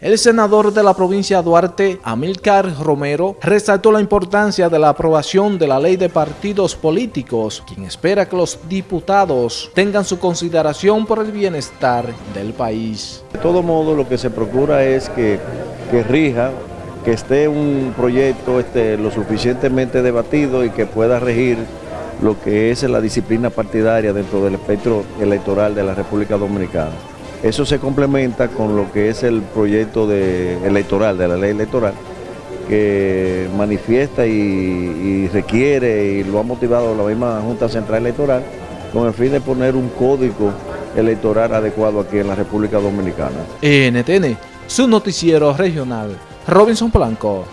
El senador de la provincia Duarte, Amílcar Romero, resaltó la importancia de la aprobación de la ley de partidos políticos, quien espera que los diputados tengan su consideración por el bienestar del país. De todo modo, lo que se procura es que, que rija, que esté un proyecto este, lo suficientemente debatido y que pueda regir lo que es la disciplina partidaria dentro del espectro electoral de la República Dominicana. Eso se complementa con lo que es el proyecto de, electoral, de la ley electoral, que manifiesta y, requiere y lo ha motivado la misma Junta Central Electoral con el fin de poner un código electoral adecuado aquí en la República Dominicana. NTN, su noticiero regional, Robinson Blanco.